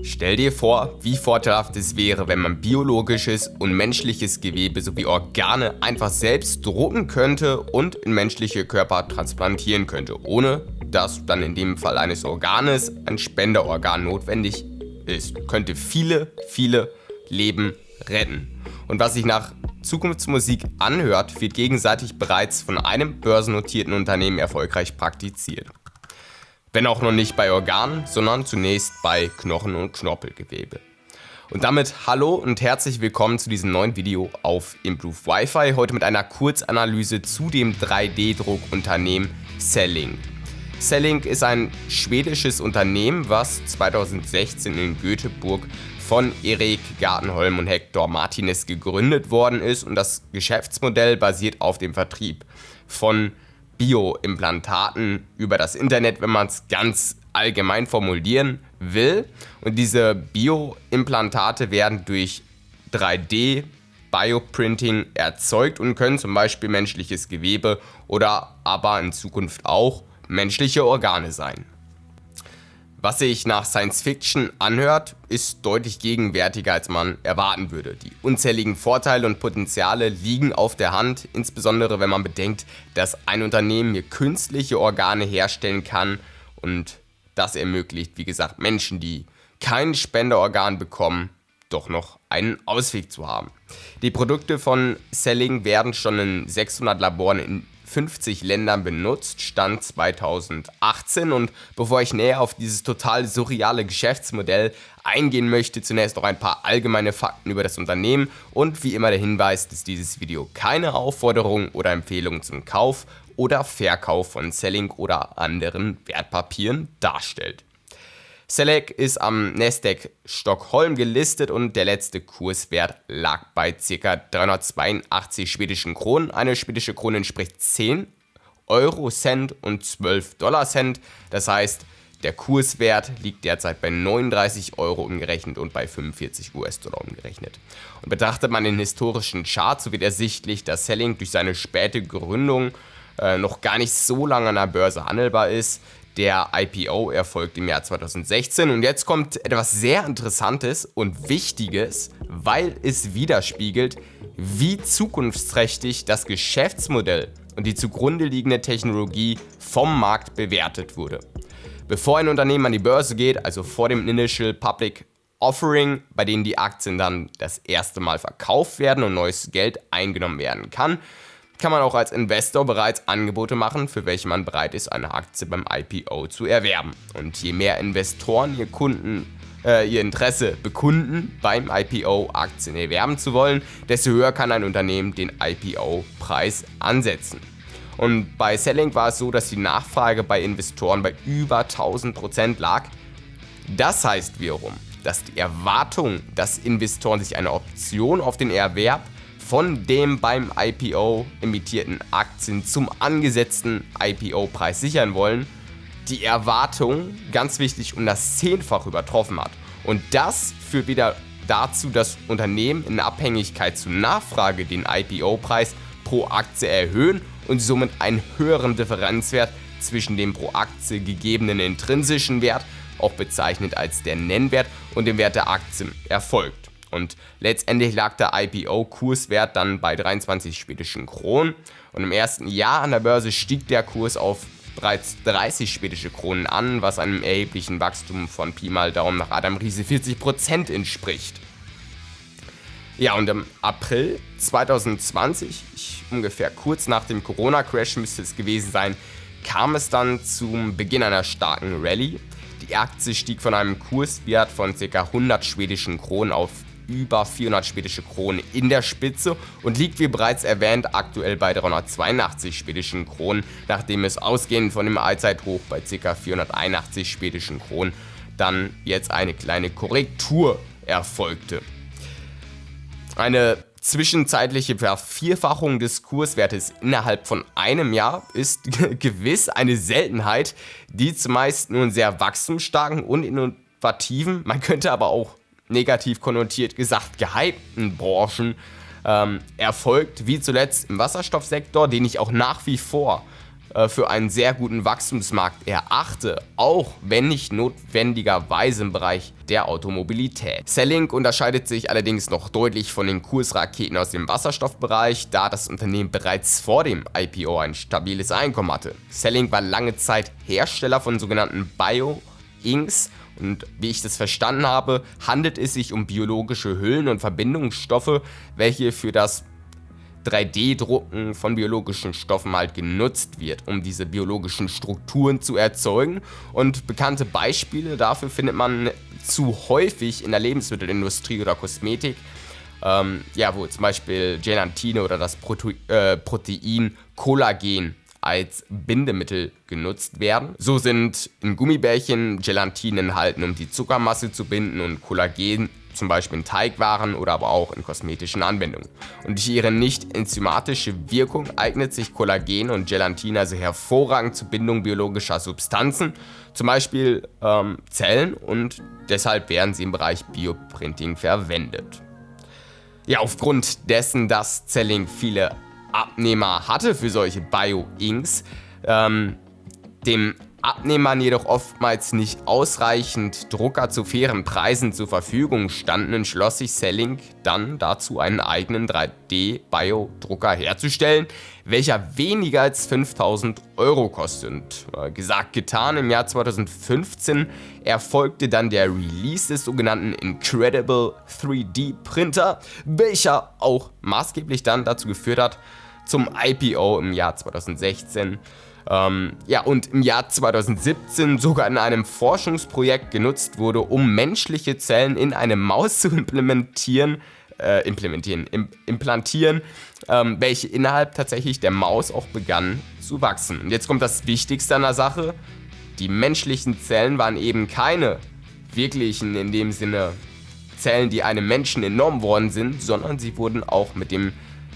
Stell dir vor, wie vorteilhaft es wäre, wenn man biologisches und menschliches Gewebe sowie Organe einfach selbst drucken könnte und in menschliche Körper transplantieren könnte, ohne dass dann in dem Fall eines Organes ein Spenderorgan notwendig ist. Könnte viele, viele Leben retten. Und was sich nach Zukunftsmusik anhört, wird gegenseitig bereits von einem börsennotierten Unternehmen erfolgreich praktiziert. Wenn auch noch nicht bei Organen, sondern zunächst bei Knochen- und Knorpelgewebe. Und damit hallo und herzlich willkommen zu diesem neuen Video auf Improve Wi-Fi. Heute mit einer Kurzanalyse zu dem 3D-Druckunternehmen Cellink. Cellink ist ein schwedisches Unternehmen, was 2016 in Göteborg von Erik Gartenholm und Hector Martinez gegründet worden ist und das Geschäftsmodell basiert auf dem Vertrieb von Bioimplantaten über das Internet, wenn man es ganz allgemein formulieren will. Und diese Bioimplantate werden durch 3D Bioprinting erzeugt und können zum Beispiel menschliches Gewebe oder aber in Zukunft auch menschliche Organe sein. Was sich nach Science Fiction anhört, ist deutlich gegenwärtiger als man erwarten würde. Die unzähligen Vorteile und Potenziale liegen auf der Hand, insbesondere wenn man bedenkt, dass ein Unternehmen hier künstliche Organe herstellen kann und das ermöglicht, wie gesagt, Menschen, die kein Spenderorgan bekommen, doch noch einen Ausweg zu haben. Die Produkte von Selling werden schon in 600 Laboren in 50 Ländern benutzt, Stand 2018. Und bevor ich näher auf dieses total surreale Geschäftsmodell eingehen möchte, zunächst noch ein paar allgemeine Fakten über das Unternehmen und wie immer der Hinweis, dass dieses Video keine Aufforderung oder Empfehlung zum Kauf oder Verkauf von Selling oder anderen Wertpapieren darstellt. Select ist am Nasdaq Stockholm gelistet und der letzte Kurswert lag bei ca. 382 schwedischen Kronen. Eine schwedische Krone entspricht 10 Euro Cent und 12 Dollar Cent. Das heißt, der Kurswert liegt derzeit bei 39 Euro umgerechnet und bei 45 US-Dollar umgerechnet. Und betrachtet man den historischen Chart, so wird ersichtlich, dass Selling durch seine späte Gründung äh, noch gar nicht so lange an der Börse handelbar ist. Der IPO erfolgt im Jahr 2016 und jetzt kommt etwas sehr Interessantes und Wichtiges, weil es widerspiegelt, wie zukunftsträchtig das Geschäftsmodell und die zugrunde liegende Technologie vom Markt bewertet wurde. Bevor ein Unternehmen an die Börse geht, also vor dem Initial Public Offering, bei dem die Aktien dann das erste Mal verkauft werden und neues Geld eingenommen werden kann, kann man auch als Investor bereits Angebote machen, für welche man bereit ist, eine Aktie beim IPO zu erwerben. Und je mehr Investoren ihr Kunden äh, ihr Interesse bekunden, beim IPO Aktien erwerben zu wollen, desto höher kann ein Unternehmen den IPO-Preis ansetzen. Und bei Selling war es so, dass die Nachfrage bei Investoren bei über 1000% lag. Das heißt wiederum, dass die Erwartung, dass Investoren sich eine Option auf den Erwerb von dem beim IPO emittierten Aktien zum angesetzten IPO-Preis sichern wollen, die Erwartung, ganz wichtig, um das Zehnfach übertroffen hat. Und das führt wieder dazu, dass Unternehmen in Abhängigkeit zur Nachfrage den IPO-Preis pro Aktie erhöhen und somit einen höheren Differenzwert zwischen dem pro Aktie gegebenen intrinsischen Wert, auch bezeichnet als der Nennwert, und dem Wert der Aktien erfolgt. Und letztendlich lag der IPO-Kurswert dann bei 23 schwedischen Kronen. Und im ersten Jahr an der Börse stieg der Kurs auf bereits 30 schwedische Kronen an, was einem erheblichen Wachstum von Pi mal Daumen nach Adam Riese 40% entspricht. Ja, und im April 2020, ich, ungefähr kurz nach dem Corona-Crash müsste es gewesen sein, kam es dann zum Beginn einer starken Rallye. Die Aktie stieg von einem Kurswert von ca. 100 schwedischen Kronen auf über 400 schwedische Kronen in der Spitze und liegt wie bereits erwähnt aktuell bei 382 schwedischen Kronen, nachdem es ausgehend von dem Allzeithoch bei ca. 481 schwedischen Kronen dann jetzt eine kleine Korrektur erfolgte. Eine zwischenzeitliche Vervierfachung des Kurswertes innerhalb von einem Jahr ist gewiss eine Seltenheit, die zumeist nun sehr wachstumsstarken und innovativen, man könnte aber auch negativ konnotiert gesagt, gehypten Branchen ähm, erfolgt, wie zuletzt im Wasserstoffsektor, den ich auch nach wie vor äh, für einen sehr guten Wachstumsmarkt erachte, auch wenn nicht notwendigerweise im Bereich der Automobilität. Cellink unterscheidet sich allerdings noch deutlich von den Kursraketen aus dem Wasserstoffbereich, da das Unternehmen bereits vor dem IPO ein stabiles Einkommen hatte. Cellink war lange Zeit Hersteller von sogenannten Bio-Inks und wie ich das verstanden habe, handelt es sich um biologische Hüllen und Verbindungsstoffe, welche für das 3D-Drucken von biologischen Stoffen halt genutzt wird, um diese biologischen Strukturen zu erzeugen. Und bekannte Beispiele dafür findet man zu häufig in der Lebensmittelindustrie oder Kosmetik. Ähm, ja, wo zum Beispiel Gelatine oder das Prote äh, Protein Kollagen als Bindemittel genutzt werden. So sind in Gummibärchen Gelatine enthalten, um die Zuckermasse zu binden und Kollagen zum Beispiel in Teigwaren oder aber auch in kosmetischen Anwendungen. Und durch ihre nicht enzymatische Wirkung eignet sich Kollagen und Gelatin also hervorragend zur Bindung biologischer Substanzen, zum Beispiel ähm, Zellen und deshalb werden sie im Bereich Bioprinting verwendet. Ja, aufgrund dessen, dass Zelling viele Abnehmer hatte für solche Bio-Inks, ähm, dem Abnehmern jedoch oftmals nicht ausreichend Drucker zu fairen Preisen zur Verfügung standen, entschloss sich Selling dann dazu, einen eigenen 3D-Bio-Drucker herzustellen, welcher weniger als 5000 Euro kostet. Äh, gesagt, getan, im Jahr 2015 erfolgte dann der Release des sogenannten Incredible 3D Printer, welcher auch maßgeblich dann dazu geführt hat, zum IPO im Jahr 2016 ähm, ja, und im Jahr 2017 sogar in einem Forschungsprojekt genutzt wurde, um menschliche Zellen in eine Maus zu implementieren, äh, implementieren, im, implantieren, ähm, welche innerhalb tatsächlich der Maus auch begann zu wachsen. Und jetzt kommt das Wichtigste an der Sache, die menschlichen Zellen waren eben keine wirklichen, in dem Sinne, Zellen, die einem Menschen entnommen worden sind, sondern sie wurden auch mit dem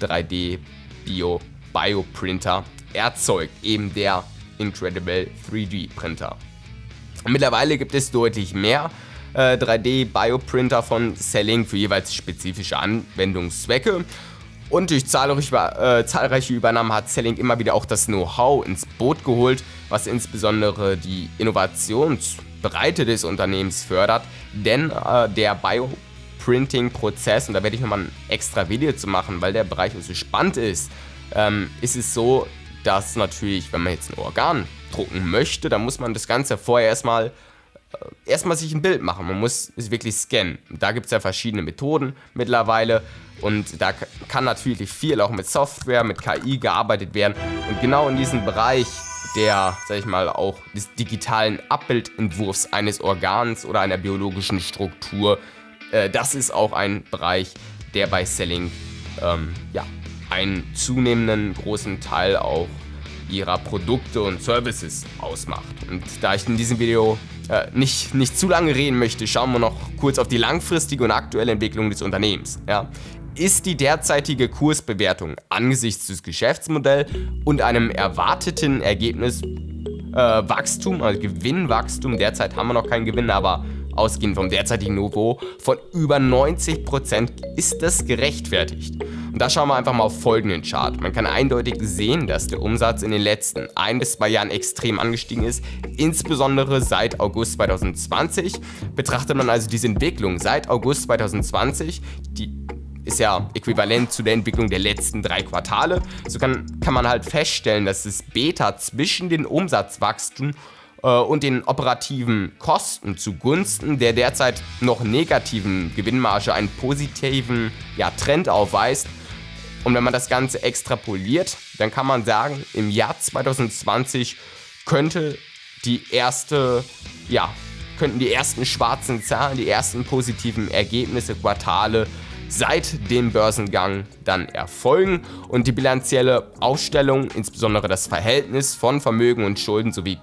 3D-Bio-Bioprinter erzeugt, eben der Incredible 3D Printer. Mittlerweile gibt es deutlich mehr äh, 3D-Bioprinter von Selling für jeweils spezifische Anwendungszwecke. Und durch zahlreiche, äh, zahlreiche Übernahmen hat Selling immer wieder auch das Know-how ins Boot geholt, was insbesondere die Innovationsbreite des Unternehmens fördert. Denn äh, der Bioprinting-Prozess, und da werde ich nochmal ein extra Video zu machen, weil der Bereich so spannend ist, ähm, ist es so, dass natürlich, wenn man jetzt ein Organ drucken möchte, dann muss man das Ganze vorher erstmal äh, erstmal sich ein Bild machen. Man muss es wirklich scannen. Da gibt es ja verschiedene Methoden mittlerweile und da kann natürlich viel auch mit Software, mit KI gearbeitet werden. Und genau in diesem Bereich der, sag ich mal, auch des digitalen Abbildentwurfs eines Organs oder einer biologischen Struktur, äh, das ist auch ein Bereich, der bei Selling ähm, ja, einen zunehmenden großen Teil auch ihrer Produkte und Services ausmacht. Und da ich in diesem Video äh, nicht, nicht zu lange reden möchte, schauen wir noch kurz auf die langfristige und aktuelle Entwicklung des Unternehmens. Ja. Ist die derzeitige Kursbewertung angesichts des Geschäftsmodells und einem erwarteten Ergebnis äh, Wachstum, also Gewinnwachstum, derzeit haben wir noch keinen Gewinn, aber ausgehend vom derzeitigen Niveau von über 90% ist das gerechtfertigt. Und da schauen wir einfach mal auf folgenden Chart. Man kann eindeutig sehen, dass der Umsatz in den letzten ein bis zwei Jahren extrem angestiegen ist, insbesondere seit August 2020. Betrachtet man also diese Entwicklung seit August 2020, die ist ja äquivalent zu der Entwicklung der letzten drei Quartale. So kann, kann man halt feststellen, dass das Beta zwischen den Umsatzwachstum und den operativen Kosten zugunsten der derzeit noch negativen Gewinnmarge einen positiven ja, Trend aufweist. Und wenn man das Ganze extrapoliert, dann kann man sagen, im Jahr 2020 könnte die erste, ja, könnten die ersten schwarzen Zahlen, die ersten positiven Ergebnisse, Quartale seit dem Börsengang dann erfolgen und die bilanzielle Aufstellung, insbesondere das Verhältnis von Vermögen und Schulden sowie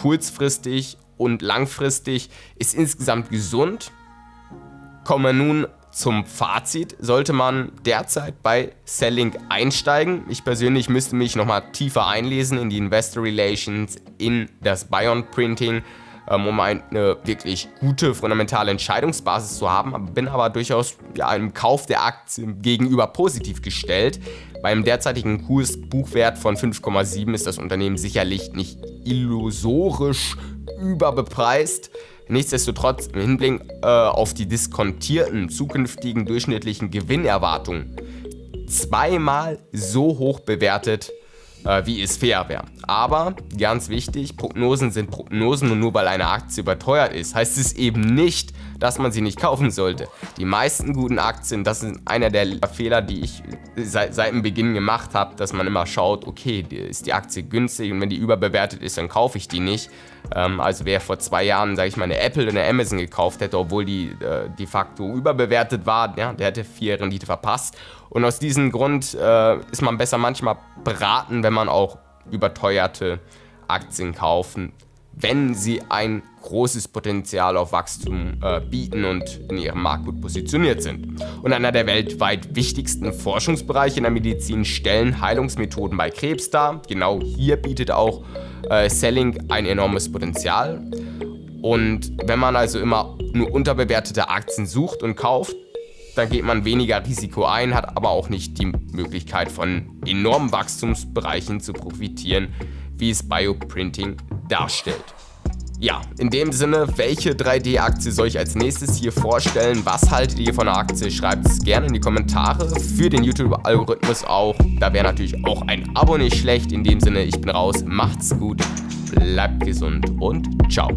kurzfristig und langfristig ist insgesamt gesund. Kommen wir nun zum Fazit. Sollte man derzeit bei Selling einsteigen? Ich persönlich müsste mich nochmal tiefer einlesen in die Investor Relations, in das Bion Printing, ähm, um eine wirklich gute fundamentale Entscheidungsbasis zu haben, bin aber durchaus einem Kauf der Aktien gegenüber positiv gestellt, Beim derzeitigen Kursbuchwert von 5,7 ist das Unternehmen sicherlich nicht illusorisch überbepreist. Nichtsdestotrotz im Hinblick äh, auf die diskontierten zukünftigen durchschnittlichen Gewinnerwartungen zweimal so hoch bewertet, äh, wie es fair wäre. Aber ganz wichtig, Prognosen sind Prognosen und nur weil eine Aktie überteuert ist, heißt es eben nicht, dass man sie nicht kaufen sollte. Die meisten guten Aktien, das ist einer der Fehler, die ich seit, seit dem Beginn gemacht habe, dass man immer schaut, okay, ist die Aktie günstig und wenn die überbewertet ist, dann kaufe ich die nicht. Ähm, also wer vor zwei Jahren, sage ich mal, eine Apple oder eine Amazon gekauft hätte, obwohl die äh, de facto überbewertet war, ja, der hätte vier Rendite verpasst. Und aus diesem Grund äh, ist man besser manchmal beraten, wenn man auch überteuerte Aktien kaufen wenn sie ein großes Potenzial auf Wachstum äh, bieten und in ihrem Markt gut positioniert sind. Und einer der weltweit wichtigsten Forschungsbereiche in der Medizin stellen Heilungsmethoden bei Krebs dar. Genau hier bietet auch äh, Selling ein enormes Potenzial. Und wenn man also immer nur unterbewertete Aktien sucht und kauft, dann geht man weniger Risiko ein, hat aber auch nicht die Möglichkeit von enormen Wachstumsbereichen zu profitieren, wie es Bioprinting darstellt. Ja, in dem Sinne, welche 3D-Aktie soll ich als nächstes hier vorstellen? Was haltet ihr von der Aktie? Schreibt es gerne in die Kommentare. Für den YouTube-Algorithmus auch. Da wäre natürlich auch ein Abo nicht schlecht. In dem Sinne, ich bin raus. Macht's gut, bleibt gesund und ciao.